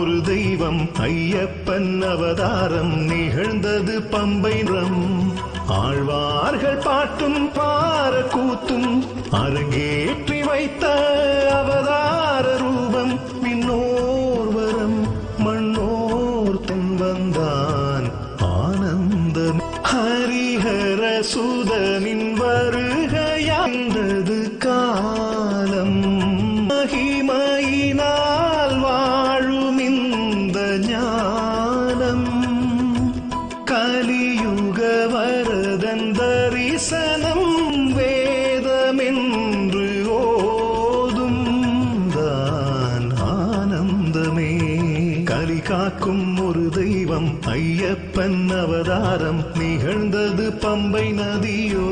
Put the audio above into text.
ஒரு தெய்வம் ஐயப்பன் அவதாரம் நிகழ்ந்தது பம்பைரம். ஆழ்வார்கள் பாட்டும் பார கூத்தும் அரங்கேற்றி வைத்த அவதார ரூபம் மின்னோர்வரம் மண்ணோர் தென் வந்தான் ஆனந்தம். ஹரிஹர சுதனின் வருகையாண்டது கலியுக வரதன் தரிசனம் வேதமென்று ஓதும் தான் ஆனந்தமே. கலி காக்கும் ஒரு தெய்வம் ஐயப்பன் அவதாரம் நிகழ்ந்தது பம்பை நதியோ